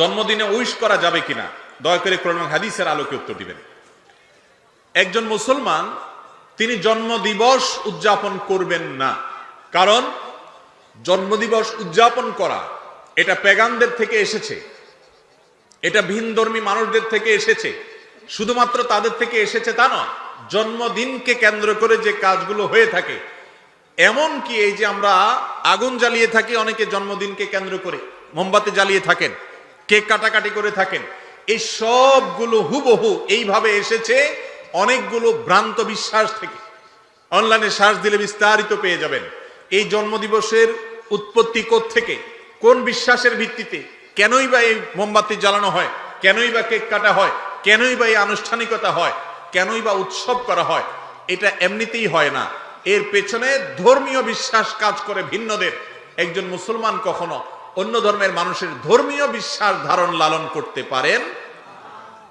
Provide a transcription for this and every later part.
জন্মদিনে উইশ করা যাবে কিনা? দয়া করে কোরআন হাদিসের আলোকে উত্তর দিবেন। একজন মুসলমান, তিনি জন্মদিবস উদযাপন করবেন না। কারণ, জন্মদিবস উদযাপন করা, এটা পেগানদের থেকে এসেছে। এটা ভিনধর্মী মানুষদের থেকে এসেছে। শুধুমাত্র তাদের থেকে এসেছে তা নয়, জন্মদিনকে কেন্দ্র করে যে কাজগুলো হয়ে থাকে, এমন কি এই যে আমরা আগুন জ্বালিয়ে থাকি, অনেকে জন্মদিনকে কেন্দ্র করে মোমবাতি জ্বালিয়ে থাকেন। কেক কাটাকাটি করে থাকেন? এই সবগুলো হুবহু এইভাবে এসেছে অনেকগুলো ভ্রান্ত বিশ্বাস থেকে। অনলাইনে সার্চ দিলে বিস্তারিত পেয়ে যাবেন। এই জন্মদিবসের উৎপত্তি থেকে কোন বিশ্বাসের ভিত্তিতে? কেনই বা এই মোমবাতি জ্বালানো হয়? কেনই বা কেক কাটা হয়? কেনই বা এই আনুষ্ঠানিকতা হয়? কেনই বা উৎসব করা হয়? এটা এমনিতেই হয় না। এর পেছনে ধর্মীয় বিশ্বাস কাজ করে ভিন্নদের। একজন মুসলমান কখনো অন্য ধর্মের মানুষের ধর্মীয় বিশ্বাস ধারণ লালন করতে পারেন।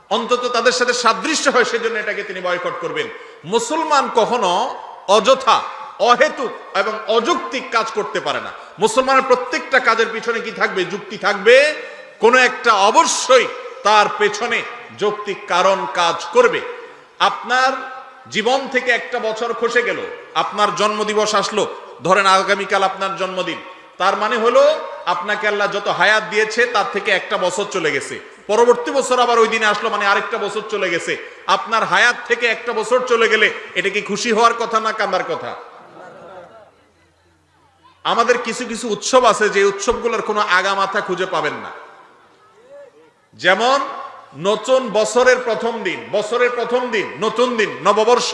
অন্তত তাদের সাথে সাদৃশ্য হয়, সেজন্য এটাকে তিনি বয়কট করবেন। মুসলমান কখনো অযথা, অহেতুক এবং অযৌক্তিক কাজ করতে পারে না। মুসলমানের প্রত্যেকটা কাজের পিছনে কি থাকবে? যুক্তি থাকবে। কোনো একটা অবশ্যই তার পেছনে যৌক্তিক কারণ কাজ করবে। আপনার জীবন থেকে একটা বছর খসে গেল, আপনার জন্মদিবস আসলো, ধরেন আগামীকাল আপনার জন্মদিন। তার মানে হলো আপনাকে আল্লাহ যত হায়াত দিয়েছে, তার থেকে একটা বছর চলে গেছে। পরবর্তী বছর আবার ওই দিনে আসলো মানে আরেকটা বছর চলে গেছে। আপনার হায়াত থেকে একটা বছর চলে গেলে, এটা কি খুশি হওয়ার কথা না কান্দার কথা? আমাদের কিছু কিছু উৎসব আছে, যে উৎসবগুলোর কোনো আগামাথা খুঁজে পাবেন না। যেমন, নতুন বছরের প্রথম দিন, বছরের প্রথম দিন, নতুন দিন, নববর্ষ।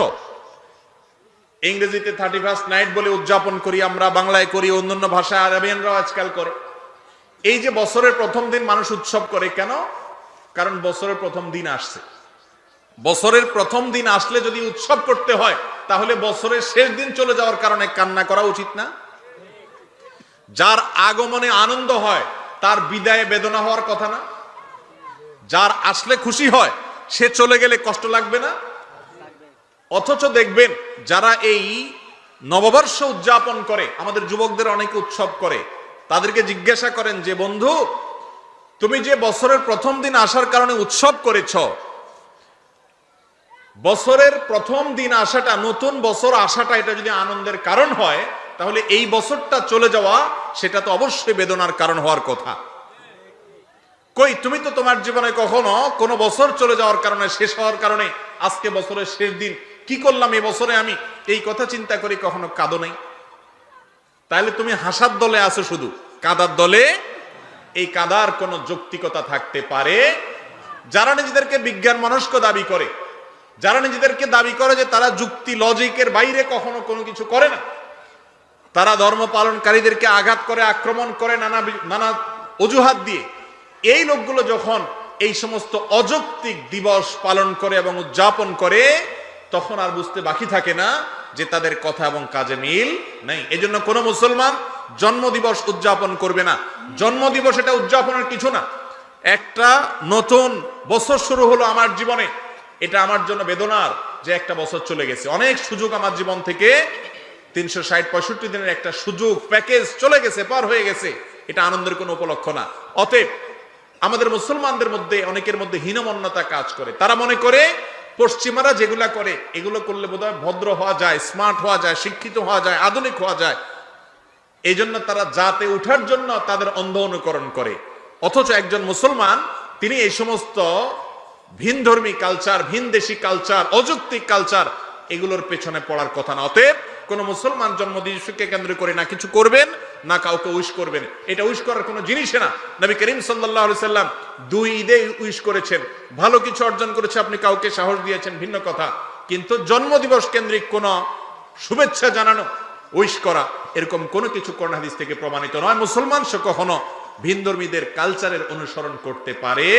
ইংরেজিতে থার্টি ফার্স্ট নাইট বলে উদযাপন করি আমরা, বাংলায় করি, অন্যান্য ভাষায় আরবিয়ানরাও আজকাল করে। এই যে বছরের প্রথম দিন মানুষ উৎসব করে, কেন? কারণ বছরের প্রথম দিন আসছে। বছরের প্রথম দিন আসলে যদি উৎসব করতে হয়, তাহলে বছরের শেষ দিন চলে যাওয়ার কারণে কান্না করা উচিত না? যার আগমনে আনন্দ হয়, তার বিদায়ে বেদনা হওয়ার কথা না? যার আসলে খুশি হয়, সে চলে গেলে কষ্ট লাগবে না? অথচ দেখবেন, যারা এই নববর্ষ উদযাপন করে, আমাদের যুবকদের অনেকে উৎসব করে তাদেরকে জিজ্ঞাসা করেন, যে বন্ধু, তুমি যে বছরের প্রথম দিন আসার কারণে উৎসব করেছ, বছরের প্রথম দিন আসাটা, নতুন বছর আসাটা এটা যদি আনন্দের কারণ হয়, তাহলে এই বছরটা চলে যাওয়া, সেটা তো অবশ্যই বেদনার কারণ হওয়ার কথা। কই, তুমি তো তোমার জীবনে কখনো কোনো বছর চলে যাওয়ার কারণে, শেষ হওয়ার কারণে, আজকে বছরের শেষ দিন, কি করলাম এই বছরে আমি? এই কথা চিন্তা করি কখনো কাঁদো নেই? তাহলে তুমি হাসার দলে আছো শুধু। কাদার দলে? এই কাদার কোনো যৌক্তিকতা থাকতে পারে? যারা নিজেদেরকে বিজ্ঞান মনস্ক দাবি করে, যারা নিজেদেরকে দাবি করে যে তারা যুক্তি লজিকের বাইরে কখনো কোনো কিছু করে না, তারা ধর্ম পালনকারীদেরকে আঘাত করে, আক্রমণ করে, নানা নানা অজুহাত দিয়ে, এই লোকগুলো যখন এই সমস্ত অযৌক্তিক দিবস পালন করে এবং উদযাপন করে তখন আর বুঝতে বাকি থাকে না যে তাদের কথা এবং কাজে মিল নেই। এই জন্য কোনো মুসলমান জন্মদিবস উদযাপন করবে না। জন্মদিবস এটা উদযাপনের কিছু না। একটা নতুন বছর শুরু হলো আমার জীবনে। এটা আমার জন্য বেদনার যে একটা বছর চলে গেছে। অনেক সুযোগ আমার জীবন থেকে তিনশো ষাট পঁয়ষট্টি দিনের একটা সুযোগ, প্যাকেজ চলে গেছে, পার হয়ে গেছে। এটা আনন্দের কোনো উপলক্ষ না। অতএব আমাদের মুসলমানদের মধ্যে, অনেকের মধ্যে হীনমন্যতা কাজ করে। তারা মনে করে পশ্চিমারা যেগুলা করে, এগুলো করলে বোধহয় ভদ্র হওয়া যায় স্মার্ট হওয়া যায়, শিক্ষিত হওয়া যায়, আধুনিক হওয়া যায়। এই জন্য তারা জাতে উঠার জন্য তাদের অন্ধ অনুকরণ করে। অথচ একজন মুসলমান, তিনি এই সমস্ত ভিন ধর্মী কালচার ভিন দেশি কালচার অযৌক্তিক কালচার এগুলোর পেছনে পড়ার কথা না। অতএব কোন মুসলমান জন্মদিবসকে কেন্দ্র করে না কিছু করবেন। না কাউকে উইশ করবেন। এটা উইশ করার কোনো জিনিসই না। নবী করিম সাল্লাহ সাল্লাম দুই ঈদে উইশ করেছেন। ভালো কিছু অর্জন করেছে, আপনি কাউকে সাহস দিয়েছেন, ভিন্ন কথা। কিন্তু জন্মদিবস কেন্দ্রিক কোন শুভেচ্ছা জানানো উইশ করা, এরকম কোনো কিছু হাদিস থেকে প্রমাণিত নয়। মুসলমান সে কখনো ভিন ধর্মীদের কালচারের অনুসরণ করতে পারে